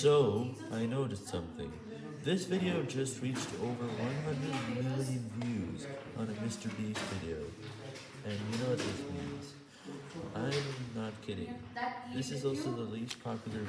So, I noticed something. This video just reached over 100 million views on a Mr. Beast video. And you know what this means. I'm not kidding. This is also the least popular video.